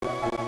you